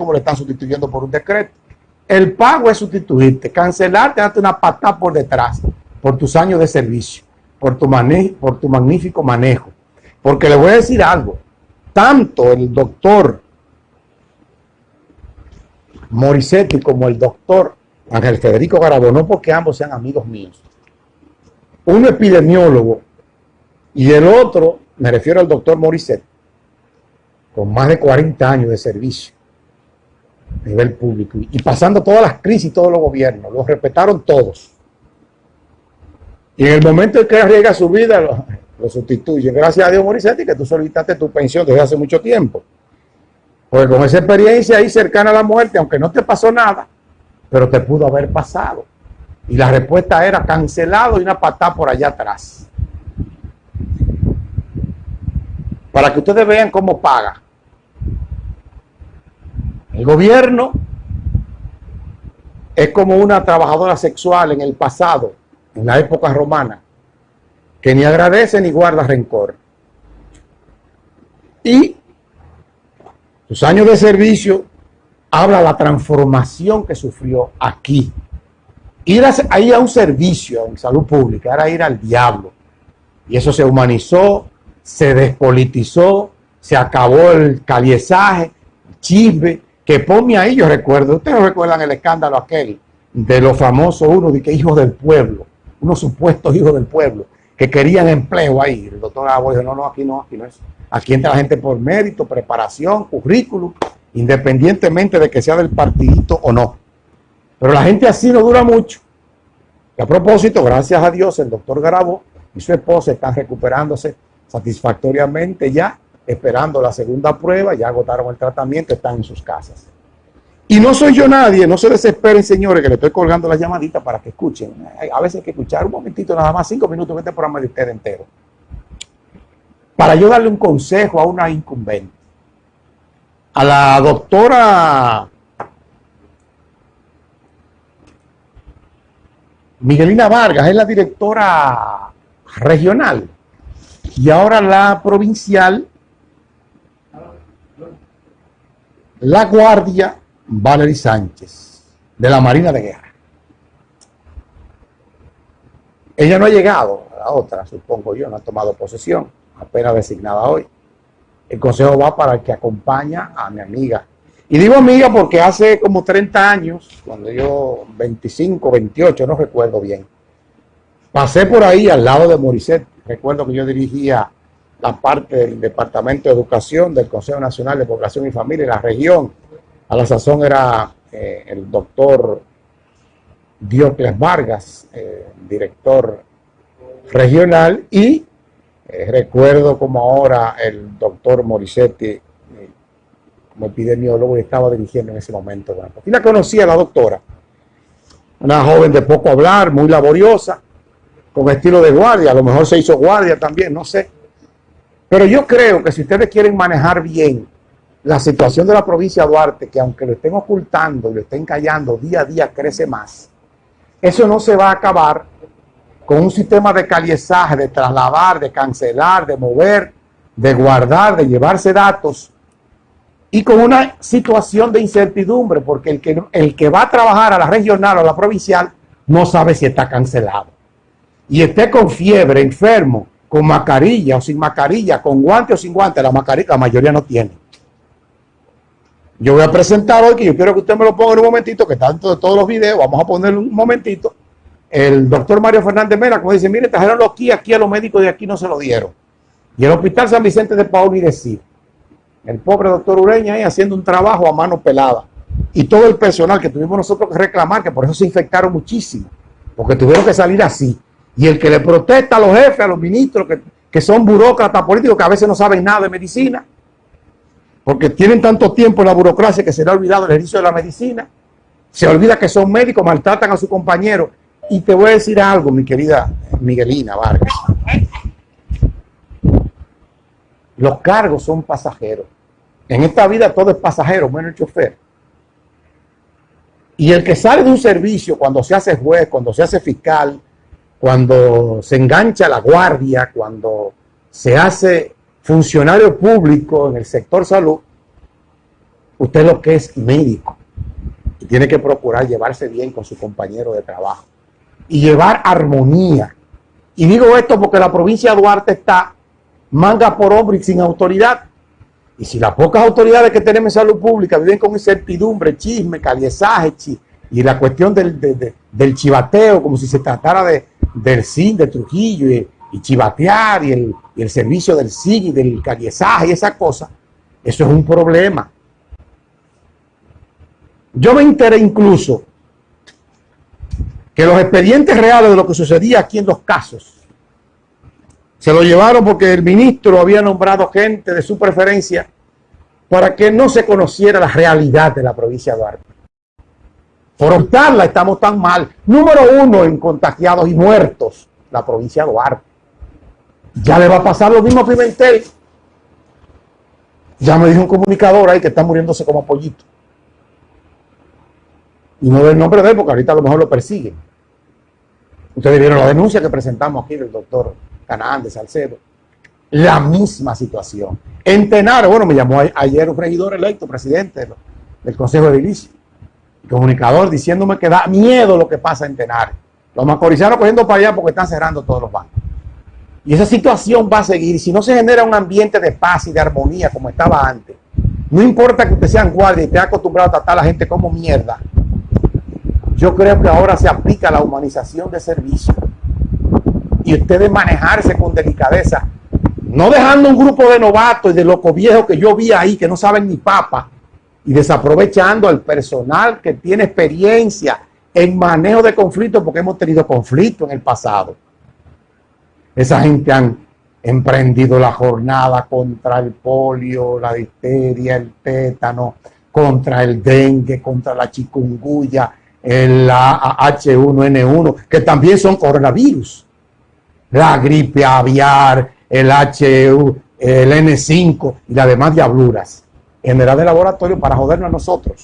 como le están sustituyendo por un decreto. El pago es sustituirte, cancelarte, darte una patada por detrás, por tus años de servicio, por tu, por tu magnífico manejo. Porque le voy a decir algo, tanto el doctor Morisetti como el doctor Ángel Federico Garabo, no porque ambos sean amigos míos, un epidemiólogo y el otro, me refiero al doctor Morisetti, con más de 40 años de servicio a nivel público y pasando todas las crisis todos los gobiernos, los respetaron todos. Y en el momento en que arriesga su vida, lo, lo sustituyen. Gracias a Dios, Morisetti, que tú solicitaste tu pensión desde hace mucho tiempo. Porque con esa experiencia ahí cercana a la muerte, aunque no te pasó nada, pero te pudo haber pasado. Y la respuesta era cancelado y una patada por allá atrás. Para que ustedes vean cómo paga. El gobierno es como una trabajadora sexual en el pasado, en la época romana, que ni agradece ni guarda rencor. Y sus años de servicio habla la transformación que sufrió aquí. Ir a, a un servicio en salud pública era ir al diablo. Y eso se humanizó, se despolitizó, se acabó el caliezaje, chisme, que ponme ahí, yo recuerdo, ustedes recuerdan el escándalo aquel de los famosos, uno de que hijos del pueblo, unos supuestos hijos del pueblo, que querían empleo ahí. El doctor Gabo dijo, no, no, aquí no, aquí no es. Aquí entra la gente por mérito, preparación, currículum, independientemente de que sea del partidito o no. Pero la gente así no dura mucho. Y a propósito, gracias a Dios, el doctor Garabo y su esposa están recuperándose satisfactoriamente ya esperando la segunda prueba, ya agotaron el tratamiento, están en sus casas. Y no soy yo nadie, no se desesperen señores, que le estoy colgando la llamadita para que escuchen. A veces hay que escuchar un momentito, nada más cinco minutos, este programa de usted entero. Para yo darle un consejo a una incumbente. A la doctora Miguelina Vargas, es la directora regional y ahora la provincial la guardia Valery Sánchez, de la Marina de Guerra. Ella no ha llegado, la otra, supongo yo, no ha tomado posesión, apenas designada hoy. El consejo va para el que acompaña a mi amiga. Y digo amiga porque hace como 30 años, cuando yo, 25, 28, no recuerdo bien, pasé por ahí al lado de Morisset. Recuerdo que yo dirigía la parte del Departamento de Educación del Consejo Nacional de Población y Familia en la región. A la sazón era eh, el doctor Diocles Vargas, eh, director regional, y eh, recuerdo como ahora el doctor Morisetti, como epidemiólogo, y estaba dirigiendo en ese momento. y la conocía la doctora, una joven de poco hablar, muy laboriosa, con estilo de guardia, a lo mejor se hizo guardia también, no sé pero yo creo que si ustedes quieren manejar bien la situación de la provincia de Duarte, que aunque lo estén ocultando y lo estén callando, día a día crece más, eso no se va a acabar con un sistema de caliezaje, de trasladar, de cancelar, de mover, de guardar, de llevarse datos y con una situación de incertidumbre, porque el que, el que va a trabajar a la regional o a la provincial no sabe si está cancelado. Y esté con fiebre, enfermo, con mascarilla o sin mascarilla, con guante o sin guante, la, la mayoría no tiene. Yo voy a presentar hoy, que yo quiero que usted me lo ponga en un momentito, que tanto de todos los videos, vamos a poner un momentito, el doctor Mario Fernández Mera, como dice, mire, trajeron aquí, aquí a los médicos de aquí no se lo dieron. Y el Hospital San Vicente de Paul ni decir. El pobre doctor Ureña ahí haciendo un trabajo a mano pelada. Y todo el personal que tuvimos nosotros que reclamar, que por eso se infectaron muchísimo, porque tuvieron que salir así. Y el que le protesta a los jefes, a los ministros, que, son burócratas políticos, que a veces no saben nada de medicina, porque tienen tanto tiempo en la burocracia que se le ha olvidado el ejercicio de la medicina, se olvida que son médicos, maltratan a su compañero. Y te voy a decir algo, mi querida Miguelina Vargas. Los cargos son pasajeros. En esta vida todo es pasajero, menos el chofer. Y el que sale de un servicio cuando se hace juez, cuando se hace fiscal, cuando se engancha la guardia, cuando se hace funcionario público en el sector salud, Usted lo que es médico y tiene que procurar llevarse bien con su compañero de trabajo y llevar armonía. Y digo esto porque la provincia de Duarte está manga por hombre y sin autoridad. Y si las pocas autoridades que tenemos en salud pública viven con incertidumbre, chisme, caliezaje, y la cuestión del, del chivateo, como si se tratara de, del CIN de Trujillo y, chivatear y el, el, servicio del CIN y del caliezaje y esa cosa, eso es un problema. Yo me enteré incluso que los expedientes reales de lo que sucedía aquí en los casos se lo llevaron porque el ministro había nombrado gente de su preferencia para que no se conociera la realidad de la provincia de Duarte. Por optarla estamos tan mal. Número uno en contagiados y muertos, la provincia de Duarte. Ya le va a pasar lo mismo a Pimentel. Ya me dijo un comunicador ahí que está muriéndose como pollito. Y no del nombre de él porque ahorita a lo mejor lo persiguen. Ustedes vieron la denuncia que presentamos aquí del doctor Canaán de Salcedo. La misma situación. En Tenaro, bueno, me llamó ayer un regidor electo, presidente del Consejo de Edilicio, comunicador, diciéndome que da miedo lo que pasa en Tenaro. Los macorizanos cogiendo para allá porque están cerrando todos los bancos. Y esa situación va a seguir. Si no se genera un ambiente de paz y de armonía como estaba antes, no importa que usted sea guardia y esté acostumbrado a tratar a la gente como mierda, yo creo que ahora se aplica la humanización de servicio y ustedes manejarse con delicadeza, no dejando un grupo de novatos y de locos viejos que yo vi ahí que no saben ni papa y desaprovechando al personal que tiene experiencia en manejo de conflictos porque hemos tenido conflictos en el pasado. Esa gente han emprendido la jornada contra el polio, la difteria, el tétano, contra el dengue, contra la chikungunya, el H1N1, que también son coronavirus la gripe aviar, el HU, el N5 y las demás diabluras. General de laboratorio para jodernos a nosotros.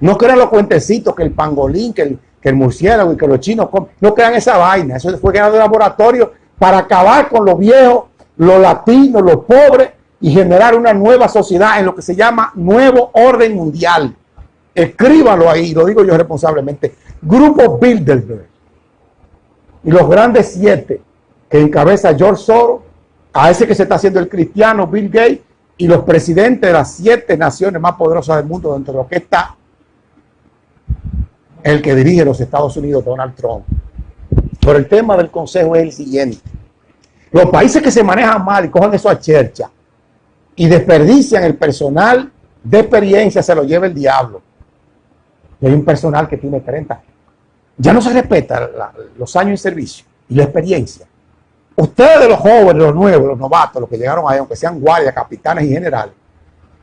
No crean los cuentecitos que el pangolín, que el, que el murciélago y que los chinos comen. No crean esa vaina. Eso fue creado de laboratorio para acabar con los viejos, los latinos, los pobres y generar una nueva sociedad en lo que se llama nuevo orden mundial. Escríbalo ahí, lo digo yo responsablemente. Grupo Bilderberg y los grandes siete que encabeza George Soros, a ese que se está haciendo el cristiano Bill Gates y los presidentes de las siete naciones más poderosas del mundo, dentro de lo que está el que dirige los Estados Unidos, Donald Trump. Pero el tema del consejo es el siguiente. Los países que se manejan mal y cojan eso a chercha y desperdician el personal de experiencia, se lo lleva el diablo. Y hay un personal que tiene 30. Ya no se respeta los años de servicio y la experiencia. Ustedes, los jóvenes, los nuevos, los novatos, los que llegaron ahí, aunque sean guardias, capitanes y generales,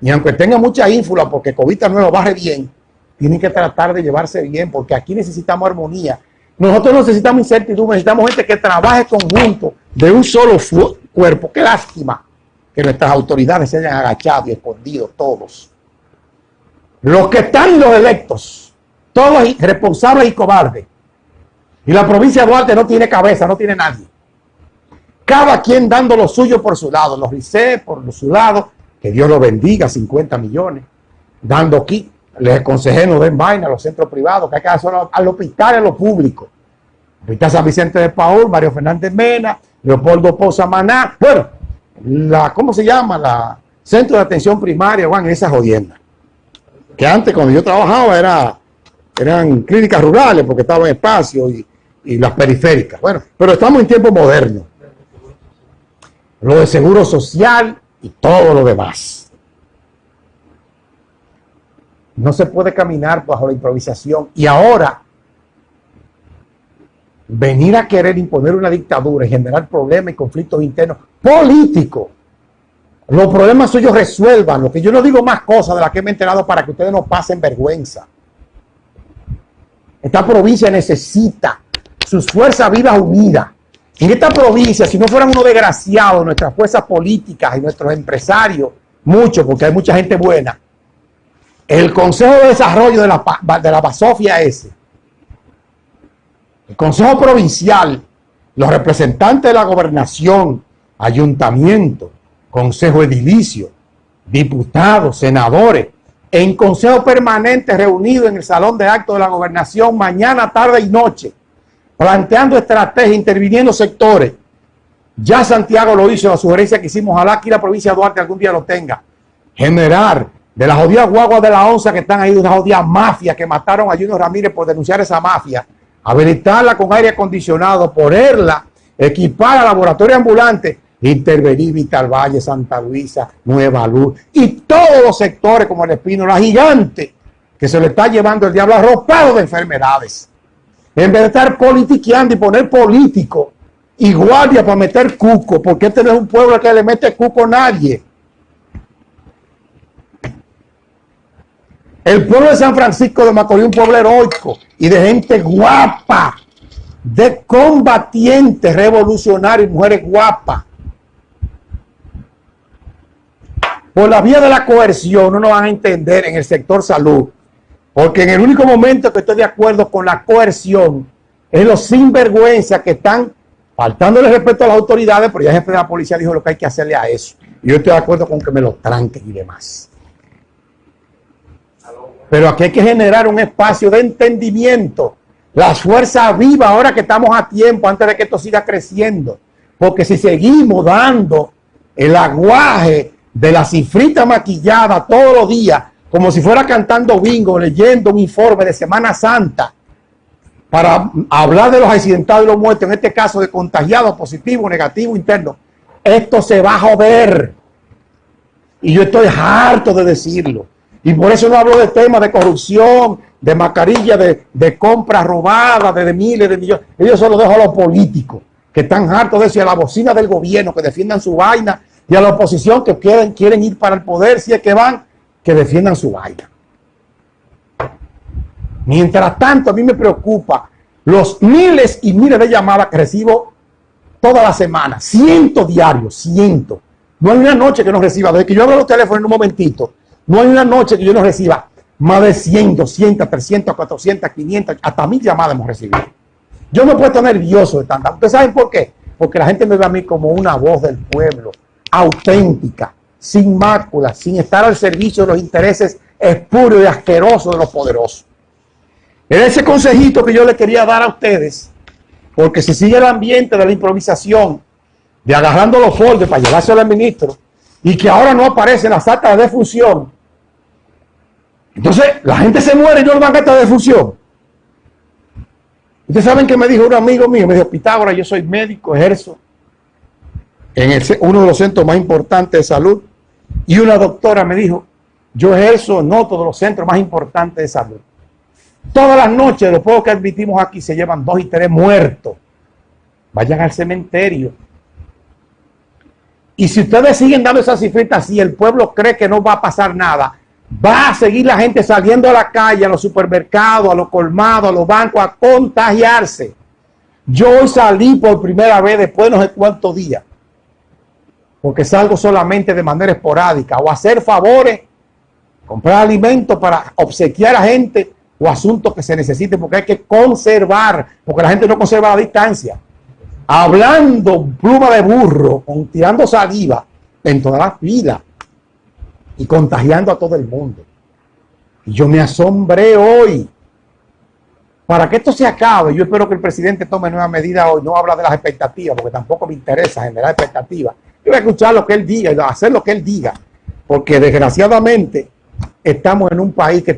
y aunque tengan mucha ínfula porque Covita nuevo baje bien, tienen que tratar de llevarse bien porque aquí necesitamos armonía. Nosotros necesitamos incertidumbre, necesitamos gente que trabaje conjunto de un solo cuerpo. Qué lástima que nuestras autoridades se hayan agachado y escondido todos. Los que están los electos, todos responsables y cobardes. Y la provincia de Duarte no tiene cabeza, no tiene nadie cada quien dando lo suyo por su lado, los RICE por su lado, que Dios lo bendiga, 50 millones, dando aquí, les aconsejé no den vaina a los centros privados, que hay que hacer al hospital a lo público. Hospital San Vicente de Paul, Mario Fernández Mena, Leopoldo Poza Maná, bueno, la, ¿cómo se llama? La Centro de Atención Primaria, Juan, esa jodienda. Que antes cuando yo trabajaba era, eran clínicas rurales porque estaba en espacio y, y las periféricas. Bueno, pero estamos en tiempos modernos lo de seguro social y todo lo demás. No se puede caminar bajo la improvisación y ahora venir a querer imponer una dictadura y generar problemas y conflictos internos políticos. Los problemas suyos resuelvan, lo que yo no digo más cosas de las que me he enterado para que ustedes no pasen vergüenza. Esta provincia necesita sus fuerzas vivas unidas en esta provincia, si no fueran unos desgraciados nuestras fuerzas políticas y nuestros empresarios, mucho, porque hay mucha gente buena, el Consejo de Desarrollo de la, de la Basofia ese, el Consejo Provincial, los representantes de la gobernación, ayuntamiento, Consejo Edilicio, diputados, senadores, en consejo permanente reunido en el Salón de Actos de la Gobernación mañana, tarde y noche, planteando estrategias, interviniendo sectores. Ya Santiago lo hizo, la sugerencia que hicimos, ojalá aquí la provincia de Duarte algún día lo tenga. Generar de las jodidas guaguas de la onza que están ahí, de una jodida mafia que mataron a Junior Ramírez por denunciar esa mafia, habilitarla con aire acondicionado, ponerla, equipar a laboratorio ambulante intervenir Vital Valle, Santa Luisa, Nueva Luz y todos los sectores como el Espino, la gigante que se le está llevando el diablo arropado de enfermedades. En vez de estar politiqueando y poner político y guardia para meter cuco, porque este no es un pueblo que le mete cuco a nadie. El pueblo de San Francisco de Macorís, un pueblo heroico y de gente guapa, de combatientes revolucionarios, mujeres guapas, por la vía de la coerción no nos van a entender en el sector salud. Porque en el único momento que estoy de acuerdo con la coerción es los sinvergüenza que están faltándole respeto a las autoridades, pero ya el jefe de la policía dijo lo que hay que hacerle a eso. Y yo estoy de acuerdo con que me lo tranquen y demás. Pero aquí hay que generar un espacio de entendimiento. La fuerza viva ahora que estamos a tiempo, antes de que esto siga creciendo. Porque si seguimos dando el aguaje de la cifrita maquillada todos los días, como si fuera cantando bingo, leyendo un informe de Semana Santa, para hablar de los accidentados y los muertos, en este caso de contagiados, positivo, negativo, interno. Esto se va a joder. Y yo estoy harto de decirlo. Y por eso no hablo de temas de corrupción, de mascarilla, de, compras robadas, de, miles de millones. Ellos se lo dejo a los políticos, que están hartos de decir a la bocina del gobierno, que defiendan su vaina y a la oposición que quieren, quieren ir para el poder, si es que van, que defiendan su vaina. Mientras tanto, a mí me preocupa los miles y miles de llamadas que recibo toda la semana, cientos diarios, cientos. No hay una noche que no reciba, desde que yo abro los teléfonos en un momentito, no hay una noche que yo no reciba más de 100, 200, 300, 400, 500, hasta mil llamadas hemos recibido. Yo me he puesto nervioso de tanta. ¿Ustedes saben por qué? Porque la gente me ve a mí como una voz del pueblo, auténtica, sin mácula, sin estar al servicio de los intereses espurios y asquerosos de los poderosos. Era ese consejito que yo le quería dar a ustedes, porque si sigue el ambiente de la improvisación, de agarrando los foldes para llevárselo al ministro, y que ahora no aparecen las actas de defunción, entonces la gente se muere y no le van a actas de. Ustedes saben que me dijo un amigo mío, me dijo, Pitágoras, yo soy médico, ejerzo en uno de los centros más importantes de salud y una doctora me dijo, yo ejerzo en otro de los centros más importantes de salud. Todas las noches, los pocos que admitimos aquí, se llevan dos y tres muertos. Vayan al cementerio. Y si ustedes siguen dando esas cifritas y el pueblo cree que no va a pasar nada, va a seguir la gente saliendo a la calle, a los supermercados, a los colmados, a los bancos, a contagiarse. Yo hoy salí por primera vez después de no sé cuántos días porque salgo solamente de manera esporádica, o hacer favores, comprar alimentos para obsequiar a gente o asuntos que se necesiten, porque hay que conservar, porque la gente no conserva la distancia. Hablando pluma de burro, tirando saliva en toda la vida y contagiando a todo el mundo. Y yo me asombré hoy. Para que esto se acabe, yo espero que el presidente tome nueva medida hoy. No habla de las expectativas, porque tampoco me interesa generar expectativas yo voy a escuchar lo que él diga hacer lo que él diga, porque desgraciadamente estamos en un país que